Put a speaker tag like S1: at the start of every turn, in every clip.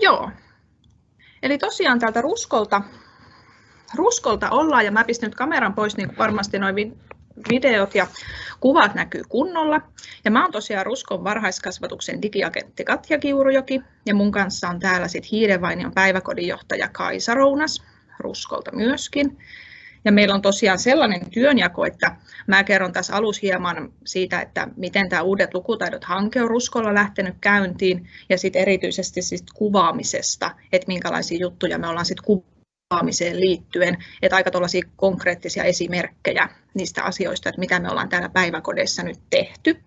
S1: Joo. Eli tosiaan täältä ruskolta, ruskolta ollaan ja mä pistän nyt kameran pois, niin varmasti noin videot ja kuvat näkyy kunnolla. Ja mä oon tosiaan Ruskon varhaiskasvatuksen digiagentti Katja Kiurujoki ja mun kanssa on täällä sitten Hiidenvainion päiväkodinjohtaja Kaisa Rounas Ruskolta myöskin. Ja meillä on tosiaan sellainen työnjako, että mä kerron tässä alussa hieman siitä, että miten tämä Uudet lukutaidot-hanke on Ruskolla lähtenyt käyntiin ja sitten erityisesti sit kuvaamisesta, että minkälaisia juttuja me ollaan sitten kuvaamiseen liittyen, että aika tuollaisia konkreettisia esimerkkejä niistä asioista, että mitä me ollaan täällä päiväkodeissa nyt tehty.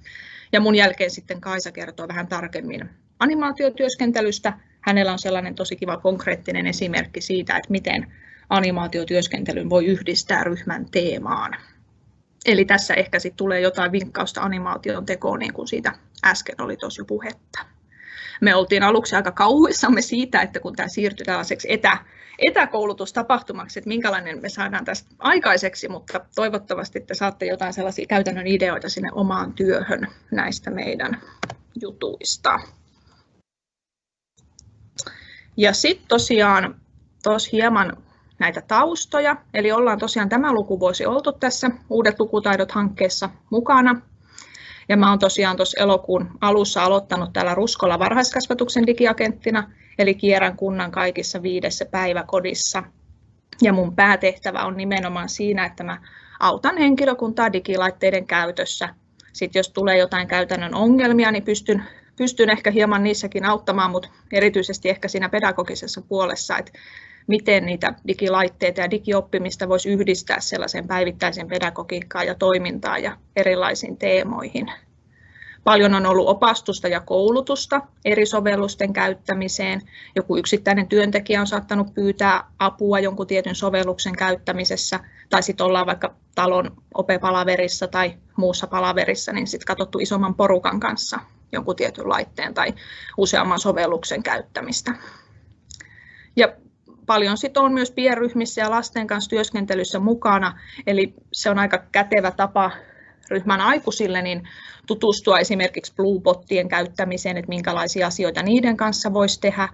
S1: Ja mun jälkeen sitten Kaisa kertoo vähän tarkemmin animaatiotyöskentelystä. Hänellä on sellainen tosi kiva konkreettinen esimerkki siitä, että miten animaatiotyöskentelyn voi yhdistää ryhmän teemaan. Eli tässä ehkä sitten tulee jotain vinkkausta animaation tekoon, niin kuin siitä äsken oli jo puhetta. Me oltiin aluksi aika kauhuissamme siitä, että kun tämä siirtyi tällaiseksi etä, etäkoulutustapahtumaksi, että minkälainen me saadaan tästä aikaiseksi, mutta toivottavasti te saatte jotain sellaisia käytännön ideoita sinne omaan työhön näistä meidän jutuista. Ja sitten tosiaan tuossa hieman näitä taustoja. Eli ollaan tosiaan tämä lukuvuosi oltu tässä Uudet lukutaidot-hankkeessa mukana. Ja mä oon tosiaan tuossa elokuun alussa aloittanut täällä Ruskolla varhaiskasvatuksen digiagenttina, eli kierrän kunnan kaikissa viidessä päiväkodissa. Ja mun päätehtävä on nimenomaan siinä, että mä autan henkilökuntaa digilaitteiden käytössä. Sitten jos tulee jotain käytännön ongelmia, niin pystyn, pystyn ehkä hieman niissäkin auttamaan, mutta erityisesti ehkä siinä pedagogisessa puolessa, että miten niitä digilaitteita ja digioppimista voisi yhdistää sellaisen päivittäisen pedagogiikkaan ja toimintaan ja erilaisiin teemoihin. Paljon on ollut opastusta ja koulutusta eri sovellusten käyttämiseen. Joku yksittäinen työntekijä on saattanut pyytää apua jonkun tietyn sovelluksen käyttämisessä, tai sitten ollaan vaikka talon opepalaverissa tai muussa palaverissa, niin sitten katsottu isomman porukan kanssa jonkun tietyn laitteen tai useamman sovelluksen käyttämistä. Ja paljon sit on myös pienryhmissä ja lasten kanssa työskentelyssä mukana, eli se on aika kätevä tapa ryhmän aikuisille niin tutustua esimerkiksi Bluebottien käyttämiseen, että minkälaisia asioita niiden kanssa voisi tehdä,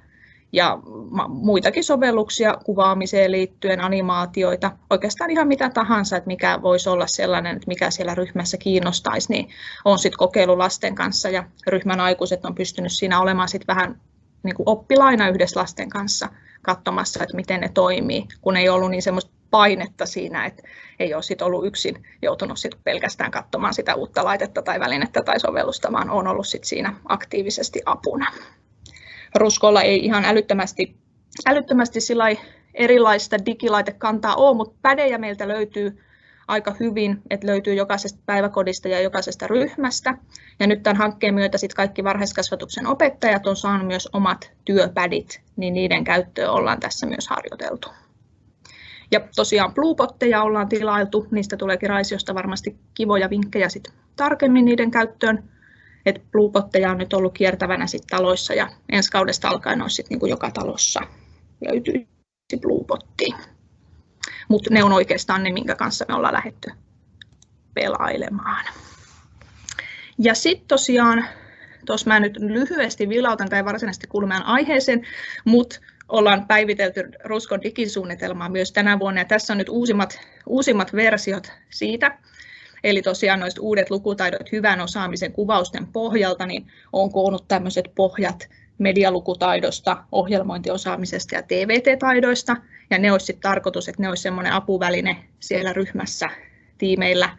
S1: ja muitakin sovelluksia kuvaamiseen liittyen, animaatioita, oikeastaan ihan mitä tahansa, että mikä voisi olla sellainen, että mikä siellä ryhmässä kiinnostaisi, niin on sitten kokeilu lasten kanssa ja ryhmän aikuiset on pystynyt siinä olemaan sitten vähän niin kuin oppilaina yhdessä lasten kanssa katsomassa, että miten ne toimii, kun ei ollut niin semmoista painetta siinä, että ei ole sit ollut yksin joutunut sit pelkästään katsomaan sitä uutta laitetta tai välinettä tai sovellusta, vaan on ollut sit siinä aktiivisesti apuna. Ruskolla ei ihan älyttömästi, älyttömästi erilaista digilaitekantaa ole, mutta pädejä meiltä löytyy aika hyvin, että löytyy jokaisesta päiväkodista ja jokaisesta ryhmästä. Ja nyt tämän hankkeen myötä sit kaikki varhaiskasvatuksen opettajat on saanut myös omat työpädit, niin niiden käyttöön ollaan tässä myös harjoiteltu. Ja tosiaan Bluebotteja ollaan tilailtu, niistä tuleekin Raisiosta varmasti kivoja vinkkejä sit tarkemmin niiden käyttöön. Et Bluebotteja on nyt ollut kiertävänä sit taloissa ja ensi kaudesta alkaen olisi sit niinku joka talossa löytyy Bluebottia mutta ne on oikeastaan ne, minkä kanssa me ollaan lähdetty pelailemaan. Ja sitten tosiaan, tuossa mä nyt lyhyesti vilautan, tai varsinaisesti meidän aiheeseen, mutta ollaan päivitelty Ruskon digisuunnitelmaa myös tänä vuonna, ja tässä on nyt uusimmat, uusimmat versiot siitä. Eli tosiaan noista uudet lukutaidot hyvän osaamisen kuvausten pohjalta, niin on koonnut tämmöiset pohjat medialukutaidosta, ohjelmointiosaamisesta ja TVT-taidoista. Ja ne olisi tarkoitus, että ne olisi semmoinen apuväline siellä ryhmässä, tiimeillä,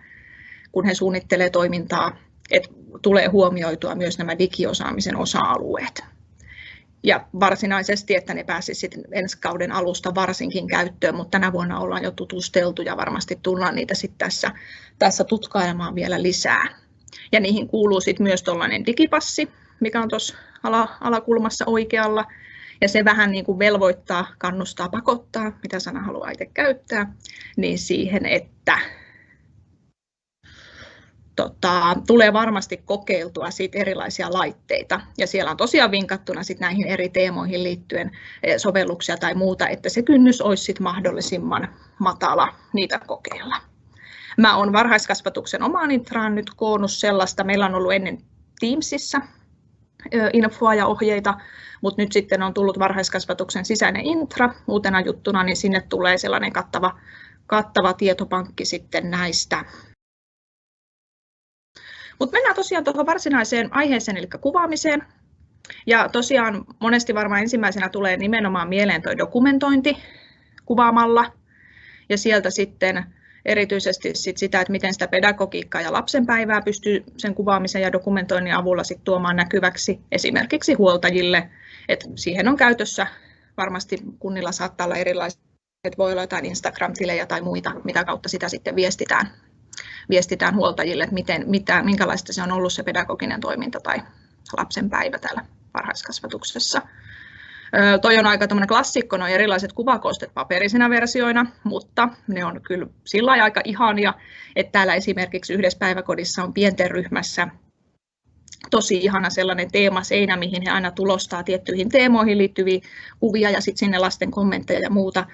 S1: kun he suunnittelee toimintaa, että tulee huomioitua myös nämä digiosaamisen osa-alueet. Ja varsinaisesti, että ne pääsisivät ensi kauden alusta varsinkin käyttöön, mutta tänä vuonna ollaan jo tutusteltu ja varmasti tullaan niitä sitten tässä, tässä tutkailemaan vielä lisää. Ja niihin kuuluu sitten myös tuollainen digipassi, mikä on tuossa ala, alakulmassa oikealla. Ja se vähän niin kuin velvoittaa, kannustaa, pakottaa, mitä sana haluaa itse käyttää, niin siihen, että tota, tulee varmasti kokeiltua siitä erilaisia laitteita. Ja siellä on tosiaan vinkattuna sit näihin eri teemoihin liittyen eh, sovelluksia tai muuta, että se kynnys olisi sit mahdollisimman matala niitä kokeilla. Mä olen varhaiskasvatuksen omaan intraan nyt koonnut sellaista. Meillä on ollut ennen Teamsissa infoa ja ohjeita, mutta nyt sitten on tullut varhaiskasvatuksen sisäinen intra uutena juttuna, niin sinne tulee sellainen kattava, kattava tietopankki sitten näistä. Mutta mennään tosiaan tuohon varsinaiseen aiheeseen, eli kuvaamiseen. Ja tosiaan monesti varmaan ensimmäisenä tulee nimenomaan mieleen tuo dokumentointi kuvaamalla ja sieltä sitten erityisesti sit sitä, että miten sitä pedagogiikkaa ja lapsen päivää pystyy sen kuvaamisen ja dokumentoinnin avulla sit tuomaan näkyväksi esimerkiksi huoltajille. Et siihen on käytössä varmasti kunnilla saattaa olla erilaiset, että voi olla jotain Instagram-tilejä tai muita, mitä kautta sitä sitten viestitään, viestitään huoltajille, että miten, mitä, minkälaista se on ollut se pedagoginen toiminta tai lapsen päivä täällä varhaiskasvatuksessa. Toi on aika klassikko, noin erilaiset kuvakoostet paperisena versioina, mutta ne on kyllä sillä aika ihania, että täällä esimerkiksi yhdessä päiväkodissa on pienten ryhmässä tosi ihana sellainen teemaseinä, mihin he aina tulostaa tiettyihin teemoihin liittyviä kuvia ja sitten sinne lasten kommentteja ja muuta,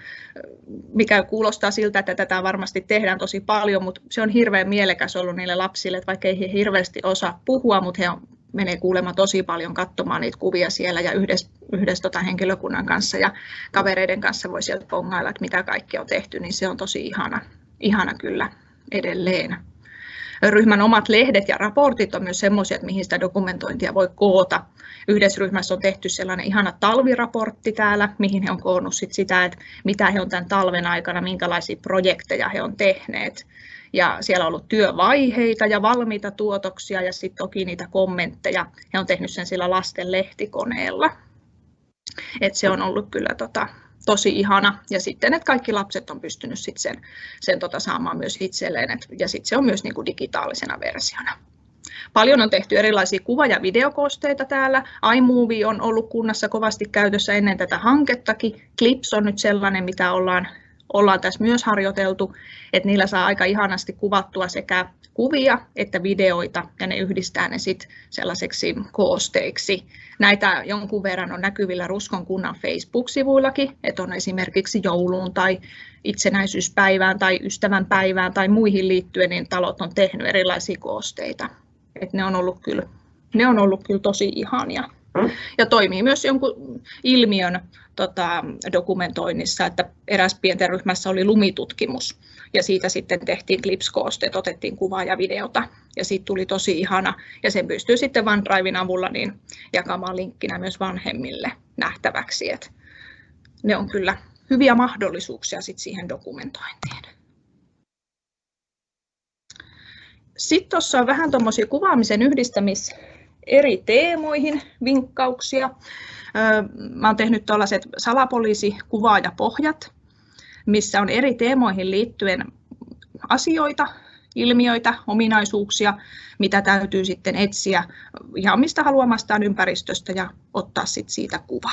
S1: mikä kuulostaa siltä, että tätä varmasti tehdään tosi paljon, mutta se on hirveän mielekäs ollut niille lapsille, että vaikka ei he hirveästi osaa puhua, mutta he on menee kuulemma tosi paljon katsomaan niitä kuvia siellä ja yhdessä, yhdessä tota henkilökunnan kanssa ja kavereiden kanssa voi sieltä pongailla, että mitä kaikkea on tehty, niin se on tosi ihana, ihana kyllä edelleen. Ryhmän omat lehdet ja raportit on myös sellaisia, että mihin sitä dokumentointia voi koota. Yhdessä ryhmässä on tehty sellainen ihana talviraportti täällä, mihin he on koonnut sit sitä, että mitä he on tämän talven aikana, minkälaisia projekteja he on tehneet ja siellä on ollut työvaiheita ja valmiita tuotoksia ja sitten toki niitä kommentteja. He on tehnyt sen sillä lasten lehtikoneella. Et se on ollut kyllä tota, tosi ihana. Ja sitten, että kaikki lapset on pystynyt sit sen, sen tota saamaan myös itselleen. Et, ja sitten se on myös niin kuin digitaalisena versiona. Paljon on tehty erilaisia kuva- ja videokoosteita täällä. iMovie on ollut kunnassa kovasti käytössä ennen tätä hankettakin. Clips on nyt sellainen, mitä ollaan ollaan tässä myös harjoiteltu, että niillä saa aika ihanasti kuvattua sekä kuvia että videoita ja ne yhdistää ne sitten sellaiseksi koosteiksi. Näitä jonkun verran on näkyvillä Ruskon kunnan Facebook-sivuillakin, että on esimerkiksi jouluun tai itsenäisyyspäivään tai ystävänpäivään tai muihin liittyen, niin talot on tehnyt erilaisia koosteita. Et ne on ollut kyllä, ne on ollut kyllä tosi ihania. Ja toimii myös jonkun ilmiön tota, dokumentoinnissa, että eräs pienten ryhmässä oli lumitutkimus. Ja siitä sitten tehtiin klipskoosteet, otettiin kuvaa ja videota. Ja siitä tuli tosi ihana. Ja sen pystyy sitten OneDriven avulla niin jakamaan linkkinä myös vanhemmille nähtäväksi, että ne on kyllä hyviä mahdollisuuksia sit siihen dokumentointiin. Sitten tuossa on vähän tuommoisia kuvaamisen yhdistämis eri teemoihin vinkkauksia. Mä oon tehnyt tällaiset salapoliisikuvaajapohjat, missä on eri teemoihin liittyen asioita, ilmiöitä, ominaisuuksia, mitä täytyy sitten etsiä ihan mistä haluamastaan ympäristöstä ja ottaa sitten siitä kuva.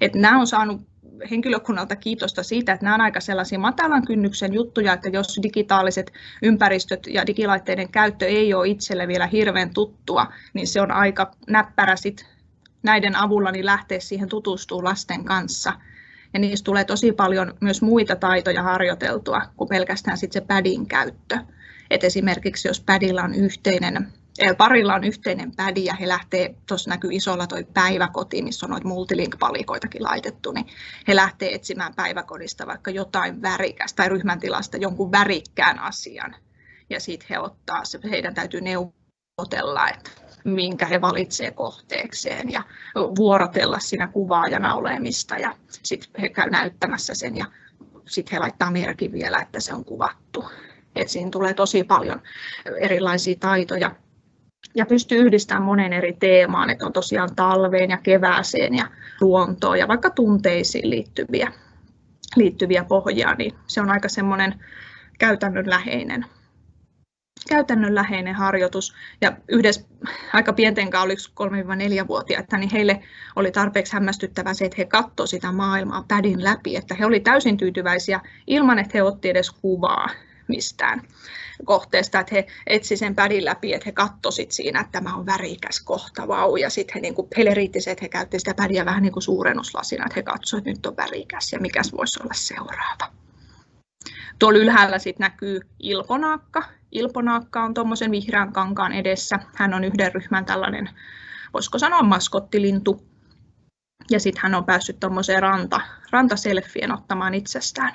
S1: Et nämä on saanut henkilökunnalta kiitosta siitä, että nämä on aika sellaisia matalan kynnyksen juttuja, että jos digitaaliset ympäristöt ja digilaitteiden käyttö ei ole itselle vielä hirveän tuttua, niin se on aika näppärä sit näiden avulla niin lähteä siihen tutustumaan lasten kanssa. Ja niistä tulee tosi paljon myös muita taitoja harjoiteltua kuin pelkästään sit se padin käyttö. Et esimerkiksi jos padilla on yhteinen parilla on yhteinen pädi ja he lähtee, tuossa näkyy isolla toi päiväkoti, missä on noita multilink-palikoitakin laitettu, niin he lähtee etsimään päiväkodista vaikka jotain värikästä tai ryhmän tilasta jonkun värikkään asian. Ja sitten he ottaa, heidän täytyy neuvotella, että minkä he valitsevat kohteekseen ja vuorotella siinä kuvaajana olemista ja sitten he käy näyttämässä sen ja sitten he laittaa merkin vielä, että se on kuvattu. Et siinä tulee tosi paljon erilaisia taitoja ja pystyy yhdistämään monen eri teemaan, että on tosiaan talveen ja kevääseen ja luontoon ja vaikka tunteisiin liittyviä, liittyviä pohjia, niin se on aika semmoinen käytännönläheinen käytännönläheinen harjoitus. Ja yhdessä aika pienten kanssa, oli 3-4-vuotiaita, niin heille oli tarpeeksi hämmästyttävää se, että he katsoivat sitä maailmaa pädin läpi, että he olivat täysin tyytyväisiä ilman, että he ottivat edes kuvaa mistään kohteesta, että he etsi sen pädin läpi, että he kattoivat siinä, että tämä on värikäs kohta, vau. Ja sitten he, niin kuin, heille riitti se, että he käyttivät sitä pädiä vähän niin kuin suurennuslasina, että he katsoivat, että nyt on värikäs ja mikäs voisi olla seuraava. Tuolla ylhäällä sitten näkyy ilponaakka. Ilponaakka on tuommoisen vihreän kankaan edessä. Hän on yhden ryhmän tällainen voisiko sanoa maskottilintu. Ja sitten hän on päässyt tuommoiseen ranta, rantaselfien ottamaan itsestään.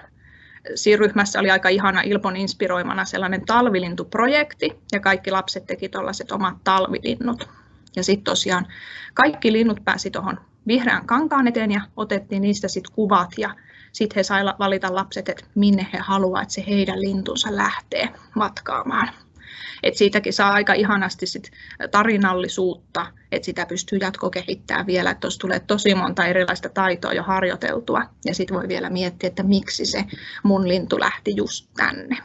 S1: Siinä ryhmässä oli aika ihana Ilpon inspiroimana sellainen talvilintuprojekti ja kaikki lapset teki tuollaiset omat talvilinnut. Ja sitten tosiaan kaikki linnut pääsi tuohon vihreän kankaan eteen ja otettiin niistä sitten kuvat ja sitten he saivat valita lapset, että minne he haluavat, että se heidän lintunsa lähtee matkaamaan. Et siitäkin saa aika ihanasti sit tarinallisuutta, että sitä pystyy jatkokehittämään vielä, että tuossa tulee tosi monta erilaista taitoa jo harjoiteltua ja sitten voi vielä miettiä, että miksi se mun lintu lähti just tänne.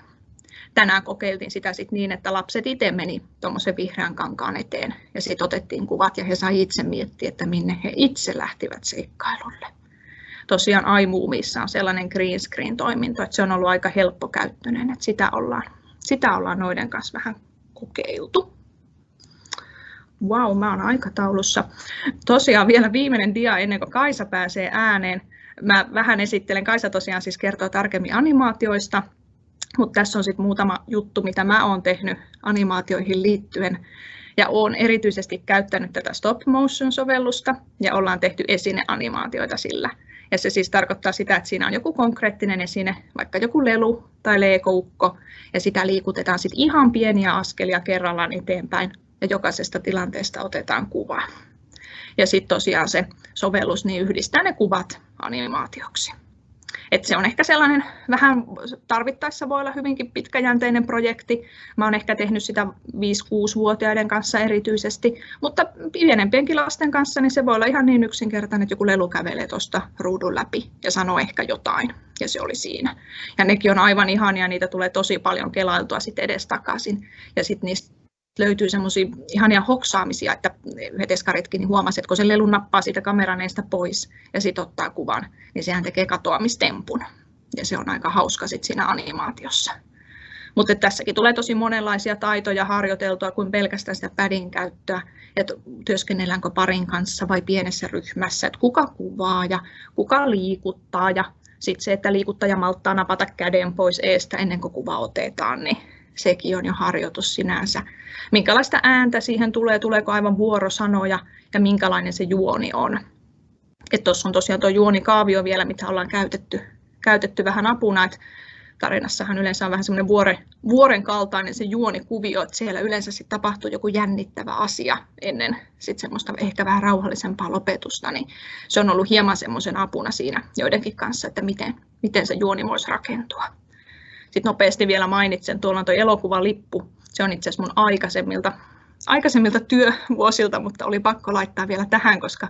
S1: Tänään kokeiltiin sitä sit niin, että lapset itse meni tuommoisen vihreän kankaan eteen ja sitten otettiin kuvat ja he sai itse miettiä, että minne he itse lähtivät seikkailulle tosiaan iMovieissa on sellainen green screen toiminto, että se on ollut aika helppokäyttöinen, että sitä ollaan, sitä ollaan noiden kanssa vähän kokeiltu. Wow, mä oon aikataulussa. Tosiaan vielä viimeinen dia ennen kuin Kaisa pääsee ääneen. Mä vähän esittelen, Kaisa tosiaan siis kertoo tarkemmin animaatioista, mutta tässä on sitten muutama juttu, mitä mä oon tehnyt animaatioihin liittyen. Ja olen erityisesti käyttänyt tätä stop motion sovellusta ja ollaan tehty esineanimaatioita sillä. Ja se siis tarkoittaa sitä, että siinä on joku konkreettinen esine, vaikka joku lelu tai leekoukko, ja sitä liikutetaan sitten ihan pieniä askelia kerrallaan eteenpäin, ja jokaisesta tilanteesta otetaan kuva. Ja sitten tosiaan se sovellus niin yhdistää ne kuvat animaatioksi. Et se on ehkä sellainen vähän tarvittaessa voi olla hyvinkin pitkäjänteinen projekti. Mä oon ehkä tehnyt sitä 5-6-vuotiaiden kanssa erityisesti, mutta pienempienkin lasten kanssa niin se voi olla ihan niin yksinkertainen, että joku lelu kävelee tuosta ruudun läpi ja sanoo ehkä jotain ja se oli siinä. Ja nekin on aivan ihania, niitä tulee tosi paljon kelailtua sitten edestakaisin ja sitten niistä löytyy semmoisia ihania hoksaamisia, että veteskaritkin niin huomasi, että kun se lelu nappaa siitä kameraneista pois ja sitten ottaa kuvan, niin sehän tekee katoamistempun. Ja se on aika hauska sit siinä animaatiossa. Mutta tässäkin tulee tosi monenlaisia taitoja harjoiteltua kuin pelkästään sitä pädin käyttöä, että työskennelläänkö parin kanssa vai pienessä ryhmässä, että kuka kuvaa ja kuka liikuttaa ja sitten se, että liikuttaja malttaa napata käden pois eestä ennen kuin kuva otetaan, niin sekin on jo harjoitus sinänsä. Minkälaista ääntä siihen tulee, tuleeko aivan vuorosanoja ja minkälainen se juoni on. Tuossa on tosiaan tuo juonikaavio vielä, mitä ollaan käytetty, käytetty vähän apuna, että tarinassahan yleensä on vähän semmoinen vuoren, vuoren kaltainen se juonikuvio, että siellä yleensä sit tapahtuu joku jännittävä asia ennen sit semmoista ehkä vähän rauhallisempaa lopetusta, niin se on ollut hieman semmoisen apuna siinä joidenkin kanssa, että miten, miten se juoni voisi rakentua. Sitten nopeasti vielä mainitsen, tuolla on tuo elokuvalippu. Se on itse asiassa mun aikaisemmilta, aikaisemmilta työvuosilta, mutta oli pakko laittaa vielä tähän, koska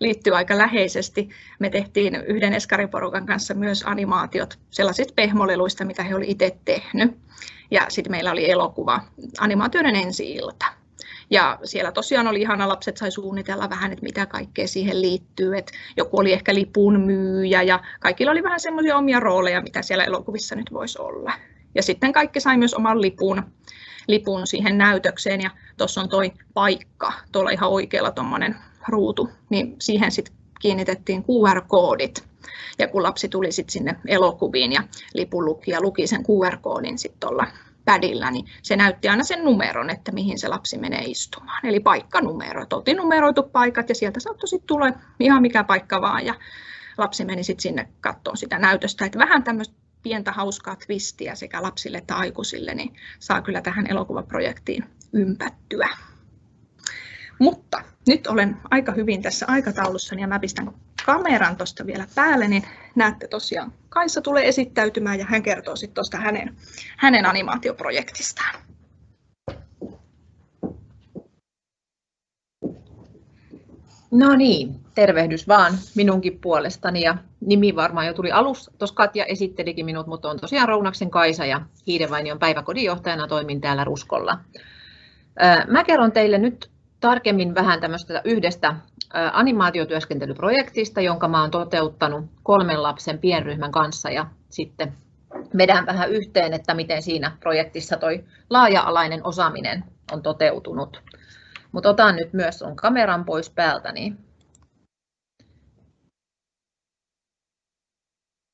S1: liittyy aika läheisesti. Me tehtiin yhden eskariporukan kanssa myös animaatiot sellaisista pehmoleluista, mitä he olivat itse tehnyt. Ja sitten meillä oli elokuva, animaatioiden ensi-ilta. Ja siellä tosiaan oli ihana, lapset sai suunnitella vähän, että mitä kaikkea siihen liittyy. Että joku oli ehkä lipun myyjä ja kaikilla oli vähän semmoisia omia rooleja, mitä siellä elokuvissa nyt voisi olla. Ja sitten kaikki sai myös oman lipun, lipun siihen näytökseen ja tuossa on toi paikka, tuolla ihan oikealla tuommoinen ruutu, niin siihen sitten kiinnitettiin QR-koodit. Ja kun lapsi tuli sitten sinne elokuviin ja lipun luki ja luki sen QR-koodin sitten tuolla pädillä, niin se näytti aina sen numeron, että mihin se lapsi menee istumaan. Eli paikkanumero. Oltiin numeroitu paikat ja sieltä saattoi sitten tulla ihan mikä paikka vaan ja lapsi meni sitten sinne katsomaan sitä näytöstä. Että vähän tämmöistä pientä hauskaa twistiä sekä lapsille että aikuisille, niin saa kyllä tähän elokuvaprojektiin ympättyä. Mutta nyt olen aika hyvin tässä aikataulussa ja mä pistän kameran tuosta vielä päälle, niin näette tosiaan Kaisa tulee esittäytymään ja hän kertoo sitten tuosta hänen, hänen animaatioprojektistaan.
S2: No niin, tervehdys vaan minunkin puolestani ja nimi varmaan jo tuli alussa. Tuossa Katja esittelikin minut, mutta on tosiaan Rounaksen Kaisa ja Hiidevainion päiväkodinjohtajana toimin täällä Ruskolla. Mä kerron teille nyt tarkemmin vähän tämmöistä yhdestä animaatiotyöskentelyprojektista, jonka mä olen toteuttanut kolmen lapsen pienryhmän kanssa ja sitten vedän vähän yhteen, että miten siinä projektissa toi laaja-alainen osaaminen on toteutunut. Mutta otan nyt myös on kameran pois päältä. Niin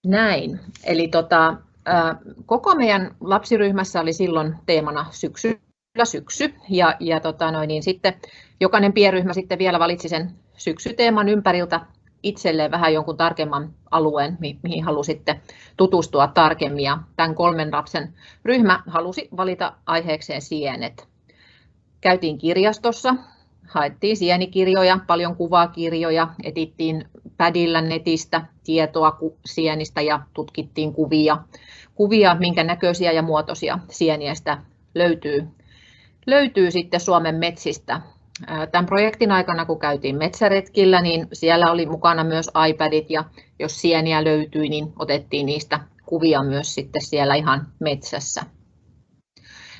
S2: Näin. Eli tota, koko meidän lapsiryhmässä oli silloin teemana syksy syksy ja, ja tota noin, niin sitten jokainen pienryhmä sitten vielä valitsi sen syksyteeman ympäriltä itselleen vähän jonkun tarkemman alueen, mihin halusitte tutustua tarkemmin. Ja tämän kolmen lapsen ryhmä halusi valita aiheekseen sienet. Käytiin kirjastossa, haettiin sienikirjoja, paljon kuvakirjoja, etittiin pädillä netistä tietoa sienistä ja tutkittiin kuvia, kuvia minkä näköisiä ja muotoisia sieniästä löytyy, löytyy sitten Suomen metsistä. Tämän projektin aikana, kun käytiin metsäretkillä, niin siellä oli mukana myös iPadit ja jos sieniä löytyi, niin otettiin niistä kuvia myös sitten siellä ihan metsässä.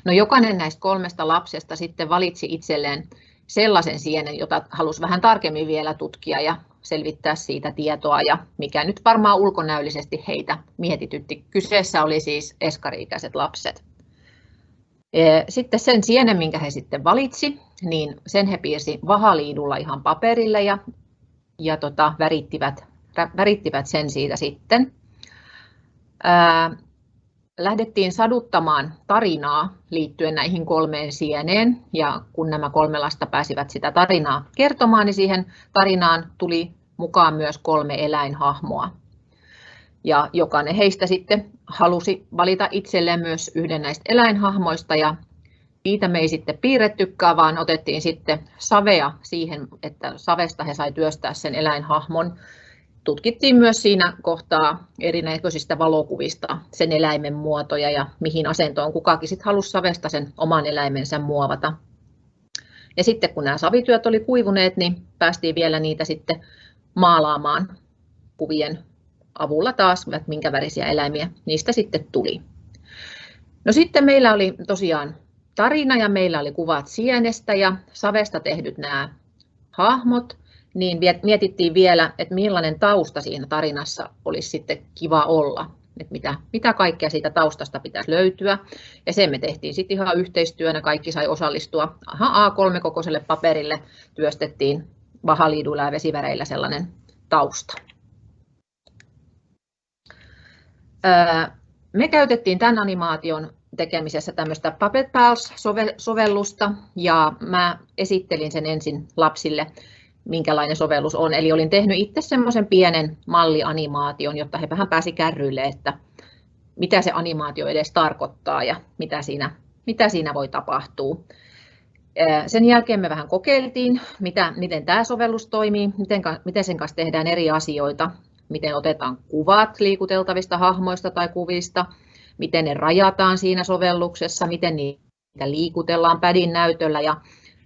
S2: No jokainen näistä kolmesta lapsesta sitten valitsi itselleen sellaisen sienen, jota halusi vähän tarkemmin vielä tutkia ja selvittää siitä tietoa ja mikä nyt varmaan ulkonäöllisesti heitä mietitytti. Kyseessä oli siis eskariikäiset lapset. Sitten sen sienen, minkä he sitten valitsi, niin sen he piirsi vahaliidulla ihan paperille ja, ja tota, värittivät, värittivät sen siitä sitten. Lähdettiin saduttamaan tarinaa liittyen näihin kolmeen sieneen ja kun nämä kolme lasta pääsivät sitä tarinaa kertomaan, niin siihen tarinaan tuli mukaan myös kolme eläinhahmoa. Ja jokainen heistä sitten halusi valita itselleen myös yhden näistä eläinhahmoista ja niitä me ei sitten piirrettykään, vaan otettiin sitten savea siihen, että savesta he sai työstää sen eläinhahmon. Tutkittiin myös siinä kohtaa erinäköisistä valokuvista sen eläimen muotoja ja mihin asentoon kukakin sitten halusi savesta sen oman eläimensä muovata. Ja sitten kun nämä savityöt oli kuivuneet, niin päästiin vielä niitä sitten maalaamaan kuvien avulla taas, että minkä värisiä eläimiä niistä sitten tuli. No sitten meillä oli tosiaan tarina ja meillä oli kuvat sienestä ja savesta tehdyt nämä hahmot, niin mietittiin vielä, että millainen tausta siinä tarinassa olisi sitten kiva olla, että mitä, mitä kaikkea siitä taustasta pitäisi löytyä. Ja sen me tehtiin sitten ihan yhteistyönä, kaikki sai osallistua. Aha, A3-kokoiselle paperille työstettiin vahaliiduilla ja vesiväreillä sellainen tausta. Me käytettiin tämän animaation tekemisessä tämmöistä Puppet Pals-sovellusta ja mä esittelin sen ensin lapsille, minkälainen sovellus on. Eli olin tehnyt itse semmoisen pienen mallianimaation, jotta he vähän pääsi kärryille, että mitä se animaatio edes tarkoittaa ja mitä siinä, mitä siinä voi tapahtua. Sen jälkeen me vähän kokeiltiin, mitä, miten tämä sovellus toimii, miten, miten sen kanssa tehdään eri asioita, miten otetaan kuvat liikuteltavista hahmoista tai kuvista, miten ne rajataan siinä sovelluksessa, miten niitä liikutellaan pädin näytöllä ja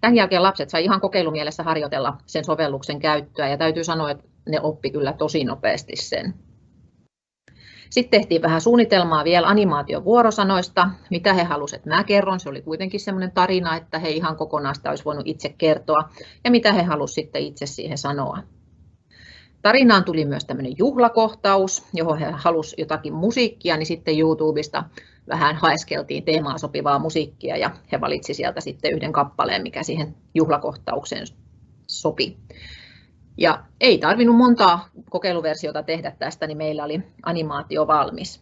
S2: tämän jälkeen lapset sai ihan kokeilumielessä harjoitella sen sovelluksen käyttöä ja täytyy sanoa, että ne oppi kyllä tosi nopeasti sen. Sitten tehtiin vähän suunnitelmaa vielä animaatiovuorosanoista, mitä he halusivat, että mä kerron. Se oli kuitenkin semmoinen tarina, että he ihan kokonaan sitä olisi voinut itse kertoa ja mitä he halusivat sitten itse siihen sanoa. Tarinaan tuli myös tämmöinen juhlakohtaus, johon he halusivat jotakin musiikkia, niin sitten YouTubesta vähän haeskeltiin teemaan sopivaa musiikkia ja he valitsi sieltä sitten yhden kappaleen, mikä siihen juhlakohtaukseen sopi. Ja ei tarvinnut montaa kokeiluversiota tehdä tästä, niin meillä oli animaatio valmis.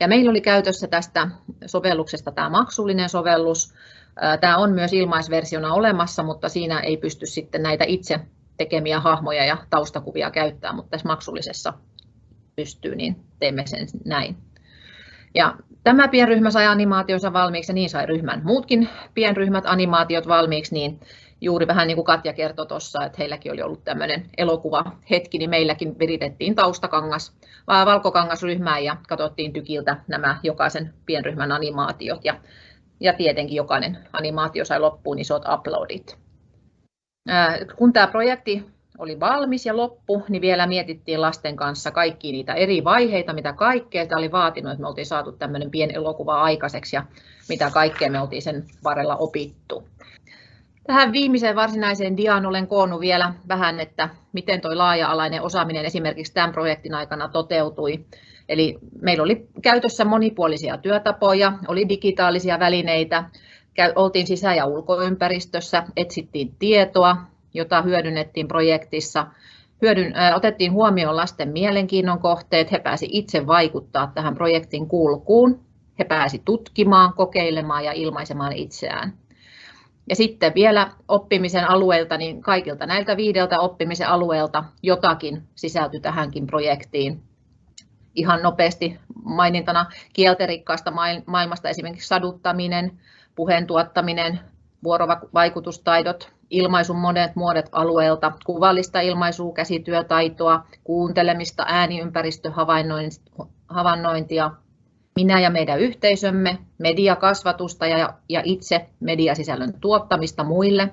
S2: Ja meillä oli käytössä tästä sovelluksesta tämä maksullinen sovellus. Tämä on myös ilmaisversiona olemassa, mutta siinä ei pysty sitten näitä itse tekemiä hahmoja ja taustakuvia käyttää, mutta tässä maksullisessa pystyy, niin teemme sen näin. Ja tämä pienryhmä sai animaationsa valmiiksi ja niin sai ryhmän muutkin pienryhmät animaatiot valmiiksi, niin juuri vähän niin kuin Katja kertoi tuossa, että heilläkin oli ollut tämmöinen elokuva hetki, niin meilläkin viritettiin taustakangas, valkokangasryhmään ja katsottiin tykiltä nämä jokaisen pienryhmän animaatiot ja, ja tietenkin jokainen animaatio sai loppuun isot uploadit. Kun tämä projekti oli valmis ja loppu, niin vielä mietittiin lasten kanssa kaikki niitä eri vaiheita, mitä kaikkea tämä oli vaatinut, että me oltiin saatu tämmöinen pieni elokuva aikaiseksi ja mitä kaikkea me oltiin sen varrella opittu. Tähän viimeiseen varsinaiseen diaan olen koonnut vielä vähän, että miten tuo laaja-alainen osaaminen esimerkiksi tämän projektin aikana toteutui. Eli meillä oli käytössä monipuolisia työtapoja, oli digitaalisia välineitä, oltiin sisä- ja ulkoympäristössä, etsittiin tietoa, jota hyödynnettiin projektissa. Hyödyn, äh, otettiin huomioon lasten mielenkiinnon kohteet, he pääsivät itse vaikuttaa tähän projektin kulkuun. he pääsivät tutkimaan, kokeilemaan ja ilmaisemaan itseään. Ja sitten vielä oppimisen alueelta, niin kaikilta näiltä viideltä oppimisen alueelta jotakin sisältyi tähänkin projektiin. Ihan nopeasti mainintana kielterikkaasta maailmasta esimerkiksi saduttaminen, puheen tuottaminen, vuorovaikutustaidot, ilmaisun monet muodot alueelta, kuvallista ilmaisua, käsityötaitoa, kuuntelemista, ääniympäristöhavainnointia, minä ja meidän yhteisömme, mediakasvatusta ja, ja itse mediasisällön tuottamista muille.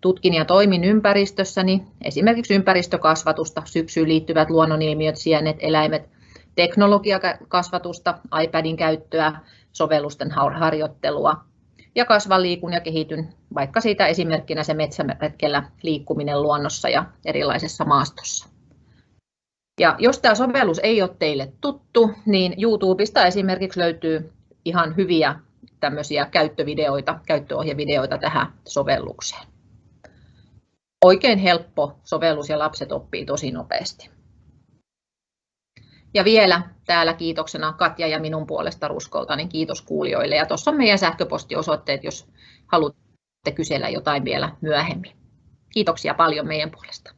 S2: Tutkin ja toimin ympäristössäni, esimerkiksi ympäristökasvatusta, syksyyn liittyvät luonnonilmiöt, sienet, eläimet, teknologiakasvatusta, iPadin käyttöä, sovellusten harjoittelua, ja kasvan, liikun ja kehityn, vaikka siitä esimerkkinä se metsäretkellä liikkuminen luonnossa ja erilaisessa maastossa. Ja jos tämä sovellus ei ole teille tuttu, niin YouTubesta esimerkiksi löytyy ihan hyviä tämmöisiä käyttövideoita, käyttöohjevideoita tähän sovellukseen. Oikein helppo sovellus ja lapset oppii tosi nopeasti. Ja vielä täällä kiitoksena Katja ja minun puolesta Ruskolta, niin kiitos kuulijoille. Ja tuossa on meidän sähköpostiosoitteet, jos haluatte kysellä jotain vielä myöhemmin. Kiitoksia paljon meidän puolesta.